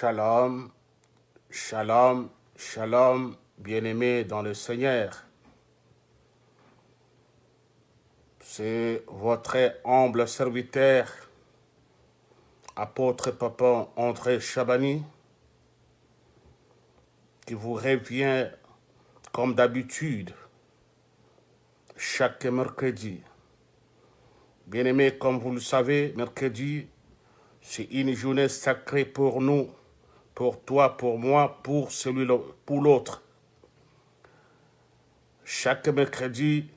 Shalom, shalom, shalom, bien-aimés dans le Seigneur. C'est votre humble serviteur, apôtre Papa André Chabani, qui vous revient comme d'habitude chaque mercredi. Bien-aimés, comme vous le savez, mercredi, c'est une journée sacrée pour nous, pour toi, pour moi, pour celui pour l'autre. Chaque mercredi,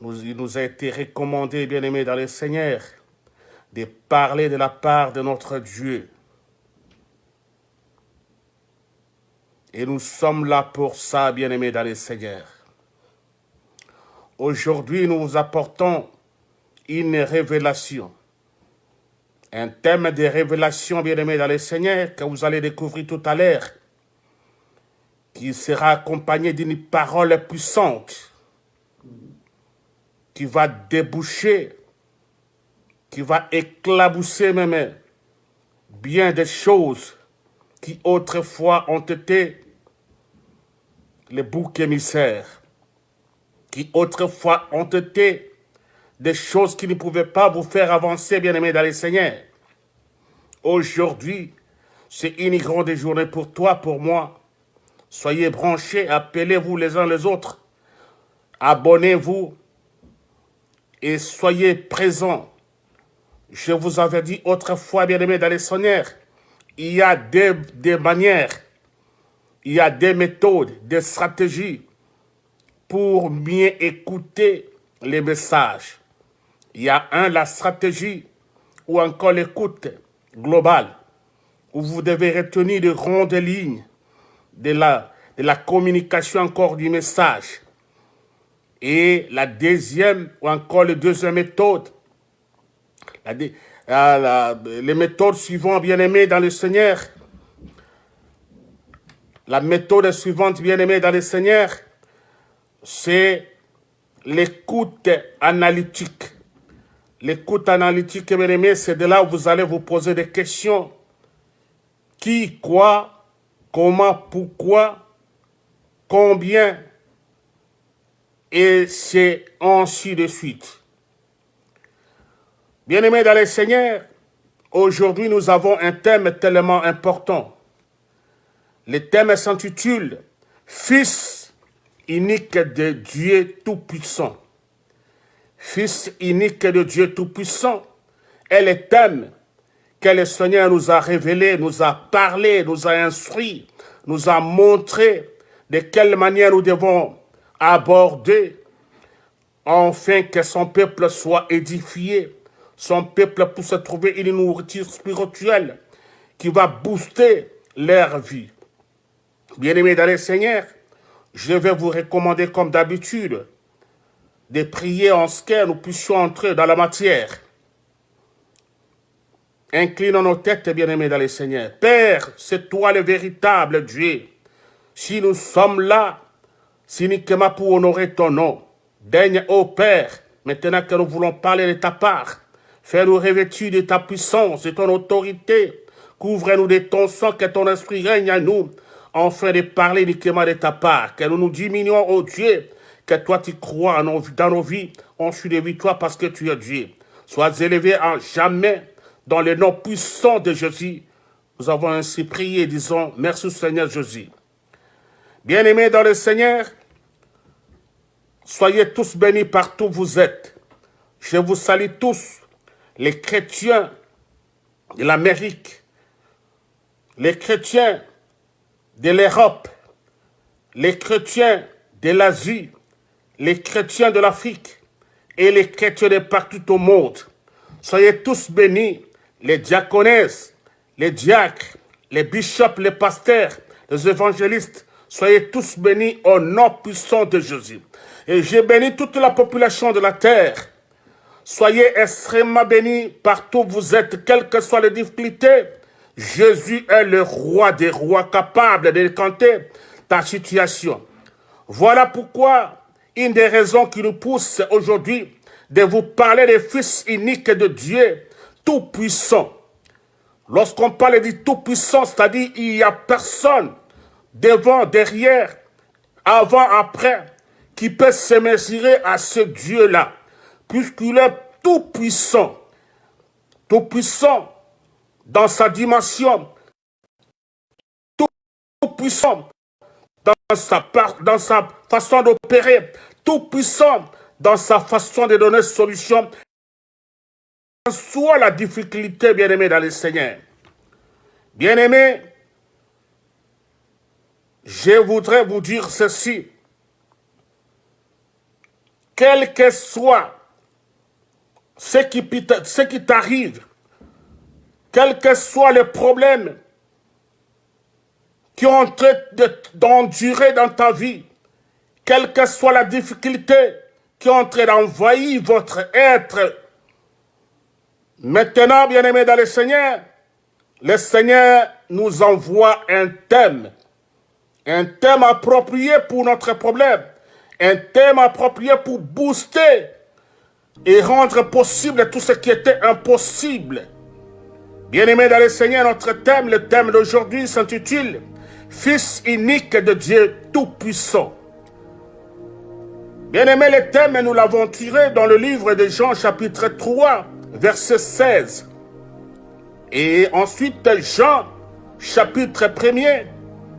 il nous a été recommandé, bien-aimés dans le Seigneur, de parler de la part de notre Dieu. Et nous sommes là pour ça, bien-aimés dans le Seigneur. Aujourd'hui, nous vous apportons une révélation un thème de révélation, bien-aimé dans le Seigneur, que vous allez découvrir tout à l'heure, qui sera accompagné d'une parole puissante, qui va déboucher, qui va éclabousser même bien des choses qui autrefois ont été les boucs émissaires, qui autrefois ont été des choses qui ne pouvaient pas vous faire avancer, bien-aimés dans le Seigneur. Aujourd'hui, c'est une grande journée pour toi, pour moi. Soyez branchés, appelez-vous les uns les autres. Abonnez-vous et soyez présents. Je vous avais dit autrefois, bien-aimés dans le Seigneur, il y a des, des manières, il y a des méthodes, des stratégies pour mieux écouter les messages. Il y a un, la stratégie ou encore l'écoute globale, où vous devez retenir de grandes lignes de la, de la communication encore du message. Et la deuxième, ou encore la deuxième méthode, la, les méthodes suivantes, bien-aimés dans le Seigneur, la méthode suivante, bien-aimés dans le Seigneur, c'est l'écoute analytique. L'écoute analytique, bien aimé, c'est de là où vous allez vous poser des questions. Qui, quoi, comment, pourquoi, combien, et c'est ainsi de suite. bien aimé dans les Seigneurs, aujourd'hui nous avons un thème tellement important. Le thème s'intitule « Fils unique de Dieu Tout-Puissant ». Fils unique de Dieu Tout-Puissant, est le thème que le Seigneur nous a révélé, nous a parlé, nous a instruit, nous a montré de quelle manière nous devons aborder afin que son peuple soit édifié, son peuple puisse trouver une nourriture spirituelle qui va booster leur vie. Bien-aimés dans le Seigneur, je vais vous recommander comme d'habitude de prier en ce que nous puissions entrer dans la matière. Inclinons nos têtes, bien-aimés dans le Seigneur. Père, c'est toi le véritable Dieu. Si nous sommes là, c'est uniquement pour honorer ton nom. Daigne, ô Père, maintenant que nous voulons parler de ta part, fais-nous revêtir de ta puissance, de ton autorité. Couvre-nous de ton sang, que ton esprit règne à nous, enfin de parler uniquement de ta part, que nous nous diminuons, ô Dieu, que toi tu crois dans nos vies, on suit des victoires parce que tu es Dieu. Sois élevé en jamais dans le nom puissant de Jésus. Nous avons ainsi prié, disons, merci Seigneur Jésus. Bien-aimés dans le Seigneur, soyez tous bénis partout où vous êtes. Je vous salue tous, les chrétiens de l'Amérique, les chrétiens de l'Europe, les chrétiens de l'Asie, les chrétiens de l'Afrique et les chrétiens de partout au monde. Soyez tous bénis, les diaconesses, les diacres, les bishops, les pasteurs, les évangélistes. Soyez tous bénis au nom puissant de Jésus. Et j'ai béni toute la population de la terre. Soyez extrêmement bénis partout où vous êtes, quelles que soient les difficultés. Jésus est le roi des rois capable de décanter ta situation. Voilà pourquoi une des raisons qui nous pousse aujourd'hui de vous parler des fils uniques de Dieu Tout-Puissant. Lorsqu'on parle du Tout-Puissant, c'est-à-dire il n'y a personne devant, derrière, avant, après, qui peut se mesurer à ce Dieu-là, puisqu'il est tout-puissant, tout-puissant dans sa dimension, tout-puissant dans sa, dans sa façon d'opérer, tout-puissant dans sa façon de donner solution soit la difficulté, bien-aimé, dans le Seigneur. Bien-aimé, je voudrais vous dire ceci. Quel que soit ce qui, ce qui t'arrive, quel que soit le problème qui ont d'endurer dans ta vie, quelle que soit la difficulté qui ont d'envahir votre être, Maintenant, bien-aimés dans le Seigneur, le Seigneur nous envoie un thème, un thème approprié pour notre problème, un thème approprié pour booster et rendre possible tout ce qui était impossible. Bien-aimés dans le Seigneur, notre thème, le thème d'aujourd'hui s'intitule « Fils unique de Dieu Tout-Puissant ». Bien-aimés, le thème, nous l'avons tiré dans le livre de Jean chapitre 3, verset 16. Et ensuite Jean, chapitre 1er,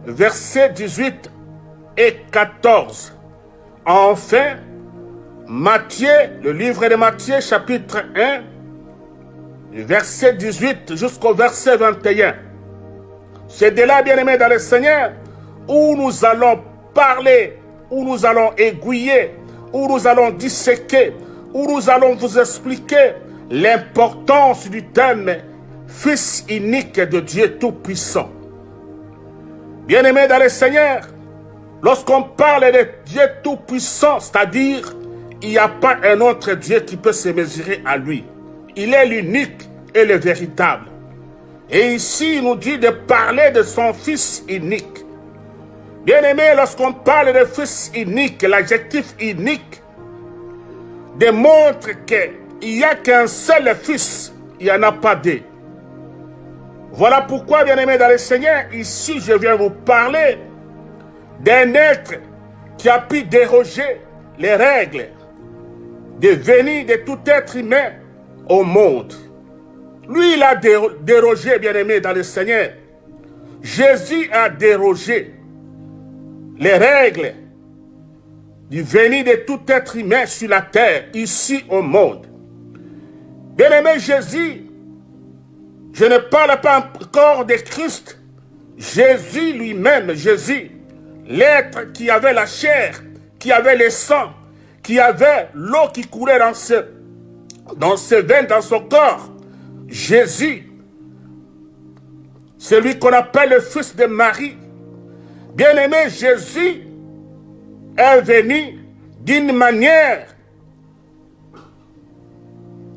verset 18 et 14. Enfin, Matthieu, le livre de Matthieu, chapitre 1, verset 18 jusqu'au verset 21. C'est de là, bien-aimé dans le Seigneur, où nous allons parler, où nous allons aiguiller, où nous allons disséquer, où nous allons vous expliquer l'importance du thème Fils unique de Dieu Tout-Puissant. Bien-aimés dans le Seigneur, lorsqu'on parle de Dieu Tout-Puissant, c'est-à-dire, il n'y a pas un autre Dieu qui peut se mesurer à lui. Il est l'unique et le véritable. Et ici, il nous dit de parler de son Fils unique. Bien-aimé, lorsqu'on parle de Fils unique, l'adjectif unique démontre que il n'y a qu'un seul fils, il n'y en a pas deux. Voilà pourquoi, bien aimé dans le Seigneur, ici je viens vous parler d'un être qui a pu déroger les règles de venir de tout être humain au monde. Lui, il a dérogé, bien aimé dans le Seigneur. Jésus a dérogé les règles du venir de tout être humain sur la terre, ici au monde. Bien-aimé Jésus, je ne parle pas encore de Christ. Jésus lui-même, Jésus, l'être qui avait la chair, qui avait le sang, qui avait l'eau qui courait dans ses, dans ses veines, dans son corps. Jésus, celui qu'on appelle le fils de Marie. Bien-aimé, Jésus est venu d'une manière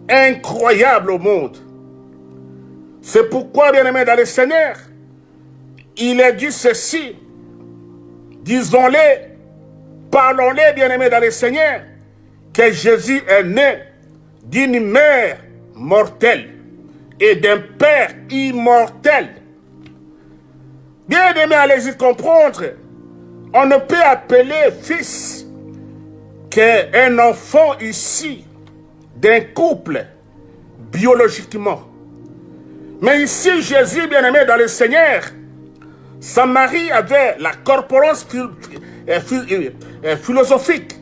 incroyable au monde. C'est pourquoi, bien-aimé dans le Seigneur, il est dit ceci, disons-le, parlons-le, bien-aimé dans le Seigneur, que Jésus est né d'une mère mortelle et d'un père immortel. Bien-aimé, allez-y comprendre, on ne peut appeler fils qu'un enfant ici d'un couple biologiquement. Mais ici, Jésus, bien-aimé dans le Seigneur, sa Marie avait la corporence euh, euh, philosophique.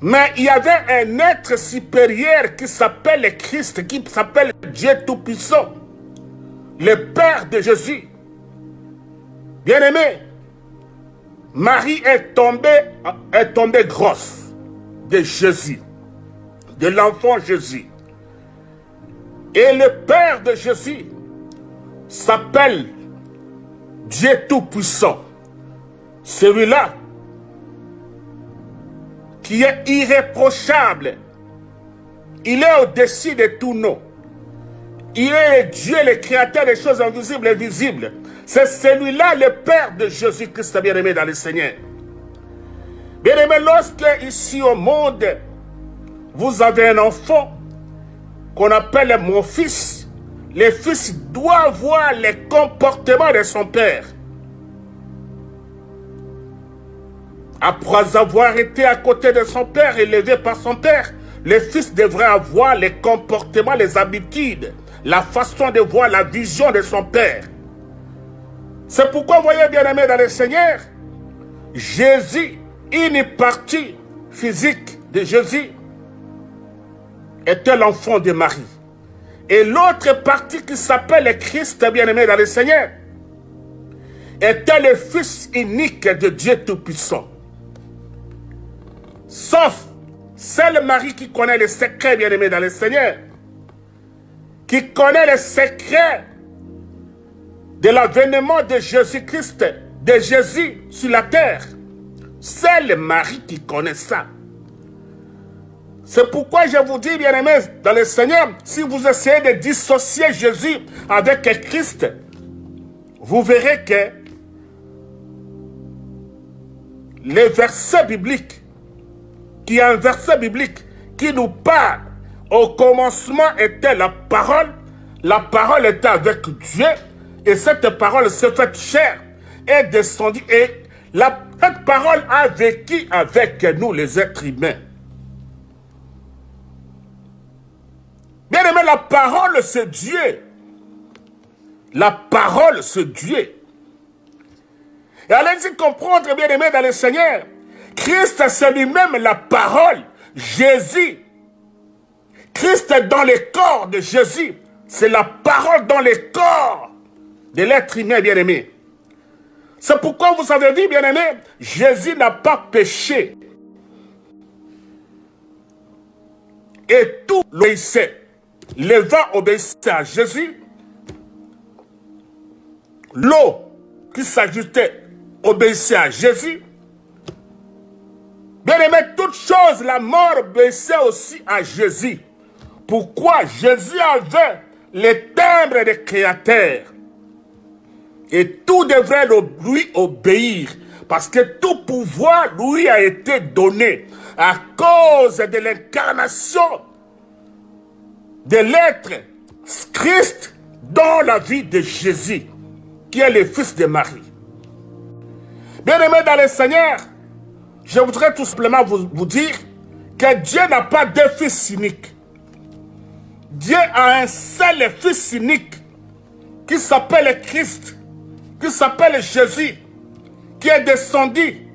Mais il y avait un être supérieur qui s'appelle Christ, qui s'appelle Dieu Tout-Puissant, le Père de Jésus. Bien-aimé, Marie est tombée, est tombée grosse de Jésus de l'enfant Jésus. Et le Père de Jésus s'appelle Dieu Tout-Puissant. Celui-là qui est irréprochable. Il est au-dessus de tout nom. Il est Dieu, le créateur des choses invisibles et visibles. C'est celui-là, le Père de Jésus-Christ, bien-aimé dans le Seigneur. Bien-aimé, lorsque ici au monde, vous avez un enfant qu'on appelle mon fils, le fils doit voir les comportements de son père. Après avoir été à côté de son père, élevé par son père, le fils devrait avoir les comportements, les habitudes, la façon de voir la vision de son père. C'est pourquoi, voyez bien aimé dans le Seigneur, Jésus, une partie physique de Jésus, était l'enfant de Marie. Et l'autre partie qui s'appelle Christ, bien-aimé dans le Seigneur, était le Fils unique de Dieu Tout-Puissant. Sauf celle Marie qui connaît les secrets, bien-aimé dans le Seigneur, qui connaît les secrets de l'avènement de Jésus-Christ, de Jésus sur la terre. C'est Marie qui connaît ça. C'est pourquoi je vous dis, bien-aimés, dans le Seigneur, si vous essayez de dissocier Jésus avec Christ, vous verrez que les versets bibliques, qui est un verset biblique qui nous parle, au commencement était la parole, la parole était avec Dieu, et cette parole s'est faite chair, est descendue, et la, cette parole a vécu avec nous, les êtres humains. Bien aimé, la parole, c'est Dieu. La parole, c'est Dieu. Et allez-y comprendre, bien aimé, dans le Seigneur. Christ, c'est lui-même la parole. Jésus. Christ est dans le corps de Jésus. C'est la parole dans le corps de l'être humain, bien aimé. C'est pourquoi vous avez dit, bien aimé, Jésus n'a pas péché. Et tout l'obéissait les vents obéissaient à Jésus, l'eau qui s'ajoutait obéissait à Jésus. Bien aimé, toute chose, la mort obéissait aussi à Jésus. Pourquoi Jésus avait les timbres des créateurs? Et tout devrait lui obéir. Parce que tout pouvoir lui a été donné à cause de l'incarnation de l'être Christ dans la vie de Jésus, qui est le fils de Marie. Bien-aimés dans le Seigneur, je voudrais tout simplement vous, dire que Dieu n'a pas de fils unique. Dieu a un seul fils unique qui s'appelle Christ, qui s'appelle Jésus, qui est descendu,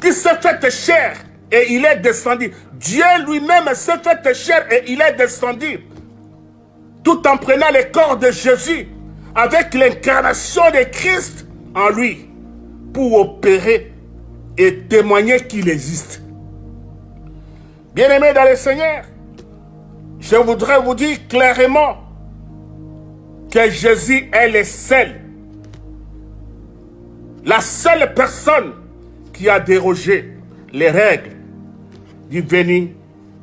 qui s'est fait chair et il est descendu. Dieu lui-même s'est fait chair et il est descendu. Tout en prenant le corps de Jésus avec l'incarnation de Christ en lui pour opérer et témoigner qu'il existe. Bien-aimés dans le Seigneur, je voudrais vous dire clairement que Jésus est le seul, la seule personne qui a dérogé les règles du béni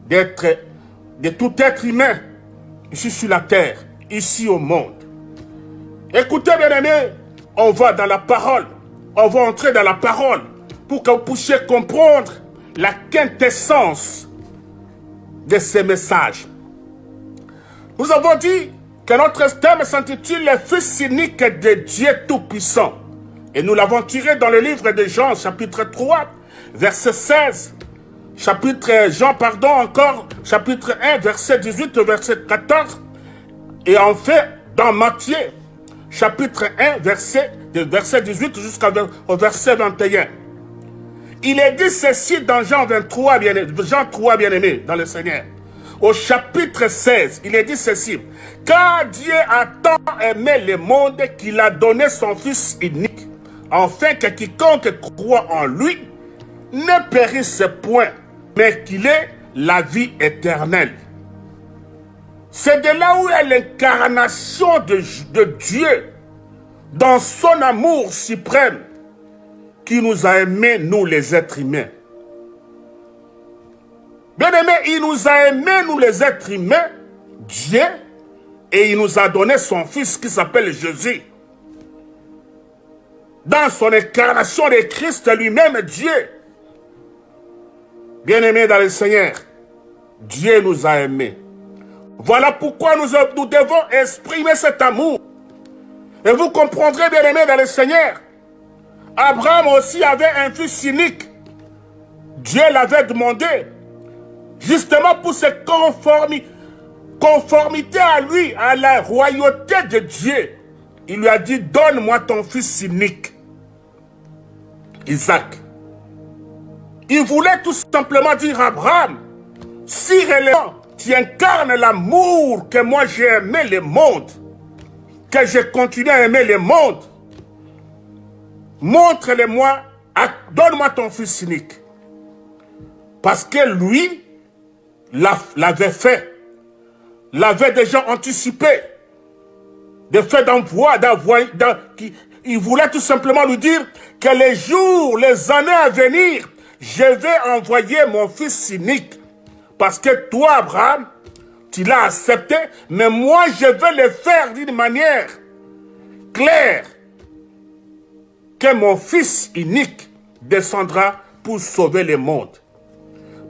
d'être, de tout être humain ici sur la terre, ici au monde. Écoutez bien aimé, on va dans la parole, on va entrer dans la parole pour que vous puissiez comprendre la quintessence de ces messages. Nous avons dit que notre thème s'intitule Le Fils unique de Dieu Tout-Puissant. Et nous l'avons tiré dans le livre de Jean, chapitre 3, verset 16 chapitre Jean, pardon, encore, chapitre 1, verset 18 verset 14. Et en fait, dans Matthieu, chapitre 1, verset, verset 18 jusqu'au verset 21. Il est dit ceci dans Jean 23, bien, Jean 3, bien-aimé, dans le Seigneur. Au chapitre 16, il est dit ceci. Car Dieu a tant aimé le monde qu'il a donné son Fils unique, afin que quiconque croit en lui ne périsse point, mais qu'il est la vie éternelle. C'est de là où est l'incarnation de, Dieu dans son amour suprême qui nous a aimés, nous les êtres humains. Bien aimé, il nous a aimés, nous les êtres humains, Dieu, et il nous a donné son Fils qui s'appelle Jésus. Dans son incarnation de Christ lui-même, Dieu, Bien-aimés dans le Seigneur, Dieu nous a aimés. Voilà pourquoi nous, devons exprimer cet amour. Et vous comprendrez, bien aimé dans le Seigneur, Abraham aussi avait un fils unique. Dieu l'avait demandé, justement pour se conformer, conformité à lui, à la royauté de Dieu. Il lui a dit, donne-moi ton fils unique, Isaac. Il voulait tout simplement dire Abraham, si réellement tu incarnes l'amour que moi j'ai aimé le monde, que je continue à aimer le monde, montre-le-moi, donne-moi ton fils unique. Parce que lui l'avait fait, l'avait déjà anticipé. De fait d'envoi, d'envoi, il voulait tout simplement lui dire que les jours, les années à venir, je vais envoyer mon fils unique. Parce que toi, Abraham, tu l'as accepté, mais moi, je vais le faire d'une manière claire. Que mon fils unique descendra pour sauver le monde.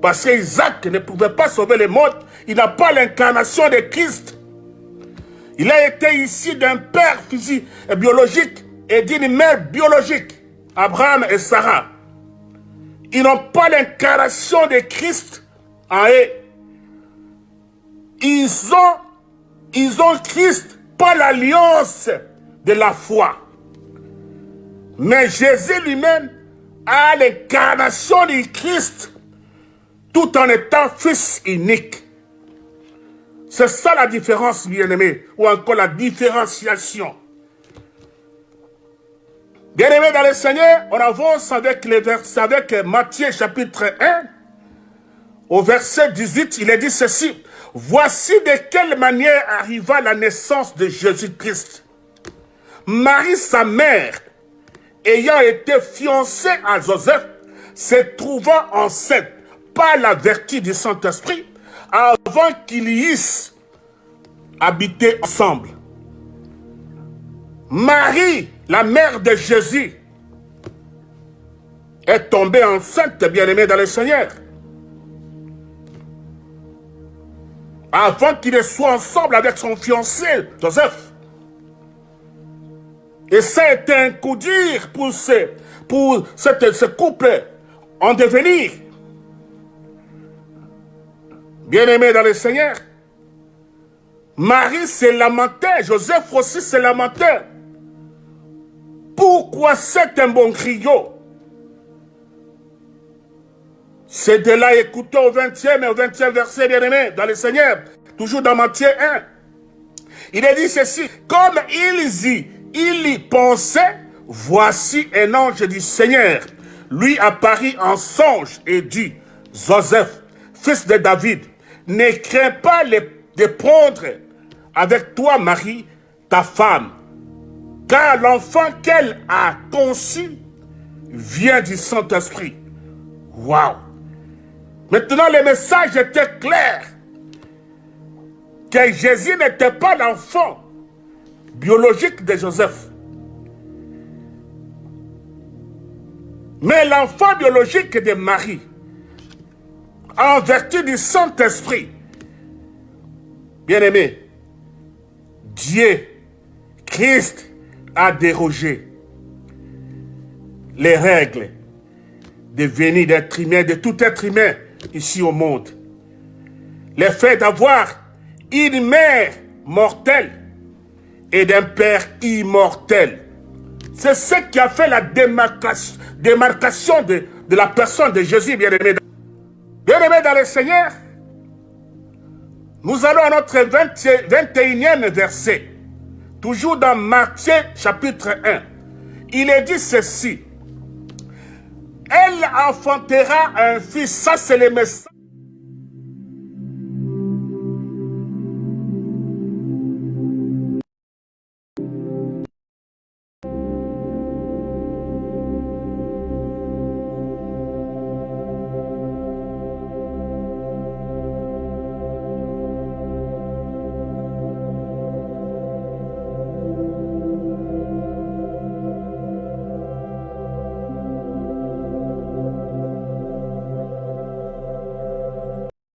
Parce qu'Isaac ne pouvait pas sauver le monde. Il n'a pas l'incarnation de Christ. Il a été ici d'un père physique et biologique et d'une mère biologique, Abraham et Sarah. Ils n'ont pas l'incarnation de Christ Ils ont, ils ont Christ, pas l'alliance de la foi. Mais Jésus lui-même a l'incarnation du Christ tout en étant fils unique. C'est ça la différence, bien-aimé, ou encore la différenciation. Bien-aimé dans le Seigneur, on avance avec les avec Matthieu chapitre 1, au verset 18, il est dit ceci. Voici de quelle manière arriva la naissance de Jésus-Christ. Marie, sa mère, ayant été fiancée à Joseph, se trouvant enceinte par la vertu du Saint-Esprit, avant qu'ils eussent habité ensemble. Marie, la mère de Jésus, est tombée enceinte, bien-aimée dans le Seigneur. Avant qu'il ne soit ensemble avec son fiancé, Joseph. Et été un coup dur pour ce, couple en devenir. Bien-aimé dans le Seigneur. Marie s'est lamentée, Joseph aussi s'est lamenté. Pourquoi c'est un bon griot? C'est de là écouté au 20e et au 20e verset, bien-aimé, dans le Seigneur, toujours dans Matthieu 1. Il a dit ceci, comme ils y, il y pensait, voici un ange du Seigneur, lui apparut en songe et dit, Joseph, fils de David, ne crains pas de prendre avec toi, Marie, ta femme, car l'enfant qu'elle a conçu vient du Saint-Esprit. Waouh! Maintenant, le message était clair. Que Jésus n'était pas l'enfant biologique de Joseph. Mais l'enfant biologique de Marie en vertu du Saint-Esprit. Bien-aimé, Dieu, Christ a dérogé les règles de venir d'être humain, de tout être humain ici au monde. Le fait d'avoir une mère mortelle et d'un père immortel. C'est ce qui a fait la démarcation, de, la personne de Jésus, bien-aimé. Bien-aimés dans le Seigneur, nous allons à notre 21e verset, toujours dans Matthieu chapitre 1. Il est dit ceci, elle enfantera un fils, ça c'est le message